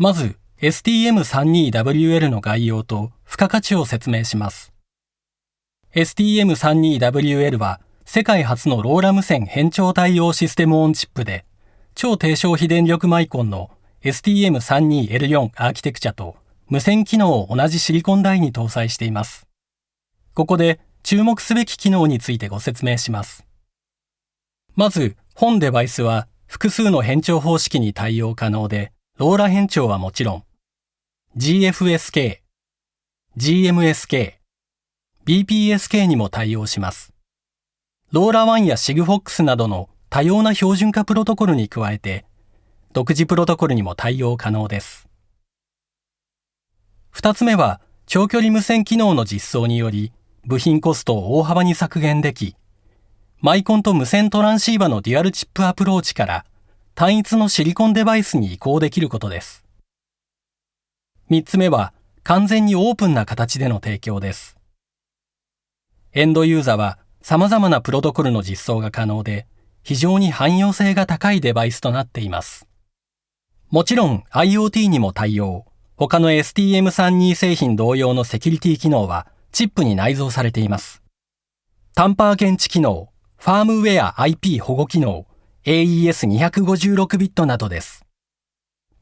まず STM32WL の概要と付加価値を説明します。STM32WL は世界初のローラ無線変調対応システムオンチップで、超低消費電力マイコンの STM32L4 アーキテクチャと無線機能を同じシリコン台に搭載しています。ここで注目すべき機能についてご説明します。まず、本デバイスは複数の変調方式に対応可能で、LoRa 変調はもちろん、GFSK、GMSK、BPSK にも対応します。 LoRaWAN や SIGFOX などの多様な標準化プロトコルに加えて、独自プロトコルにも対応可能です。二つ目は、長距離無線機能の実装により、部品コストを大幅に削減でき、マイコンと無線トランシーバのデュアルチップアプローチから単一のシリコンデバイスに移行できることです。三つ目は、完全にオープンな形での提供です。エンドユーザーは様々なプロトコルの実装が可能で、非常に汎用性が高いデバイスとなっています。もちろん IoT にも対応。他の STM32 製品同様のセキュリティ機能はチップに内蔵されています。タンパー検知機能、ファームウェア IP 保護機能、AES256 ビットなどです。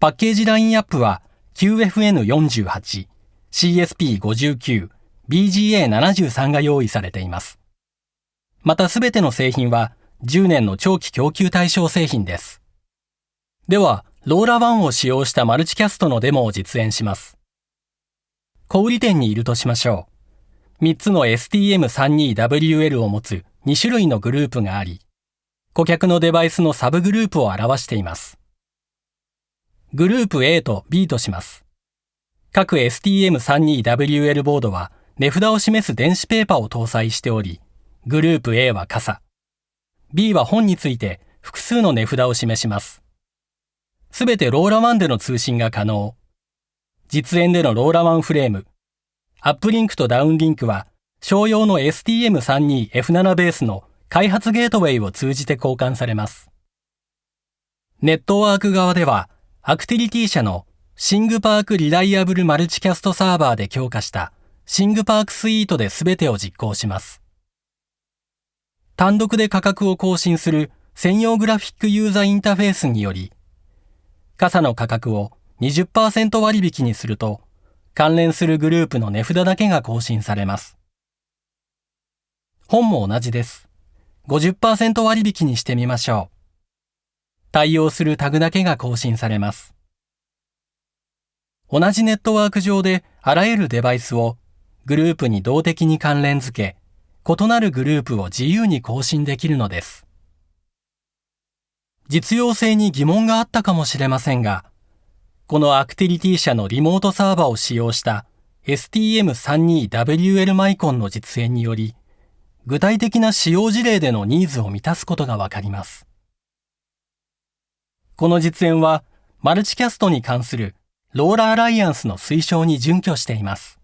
パッケージラインアップは QFN48、CSP59、BGA73 が用意されています。またすべての製品は10年の長期供給対象製品です。では、ローラ1を使用したマルチキャストのデモを実演します。小売店にいるとしましょう。3つの STM32WL を持つ2種類のグループがあり、顧客のデバイスのサブグループを表しています。グループ A と B とします。各 STM32WL ボードは値札を示す電子ペーパーを搭載しており、グループ A は傘、B は本について複数の値札を示します。すべてローラ1での通信が可能。実演での LoRaWAN フレーム、アップリンクとダウンリンクは商用の STM32F7 ベースの開発ゲートウェイを通じて交換されます。ネットワーク側では、 Actility 社の ThingPark Reliable Multicast サーバーで強化した ThingPark スイートで全てを実行します。単独で価格を更新する専用グラフィックユーザーインターフェースにより、傘の価格を20%割引にすると、関連するグループの値札だけが更新されます。本も同じです。50%割引にしてみましょう。対応するタグだけが更新されます。同じネットワーク上であらゆるデバイスをグループに動的に関連付け、異なるグループを自由に更新できるのです。実用性に疑問があったかもしれませんが、このアクティリティ社のリモートサーバーを使用した STM32WL マイコンの実演により、具体的な使用事例でのニーズを満たすことがわかります。この実演は、マルチキャストに関するローラアライアンスの推奨に準拠しています。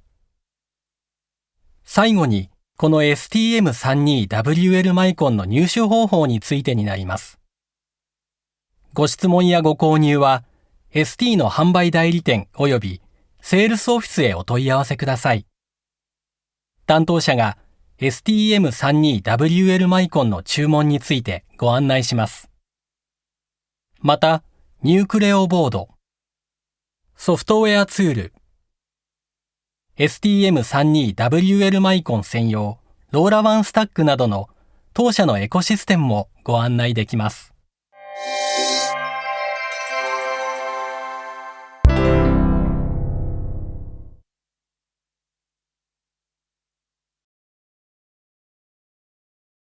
最後に、この STM32WL マイコンの入手方法についてになります。ご質問やご購入は、ST の販売代理店及びセールスオフィスへお問い合わせください。担当者が STM32WL マイコンの注文についてご案内します。また、ニュークレオボード、ソフトウェアツール、STM32WL マイコン専用、ローラワンスタックなどの当社のエコシステムもご案内できます。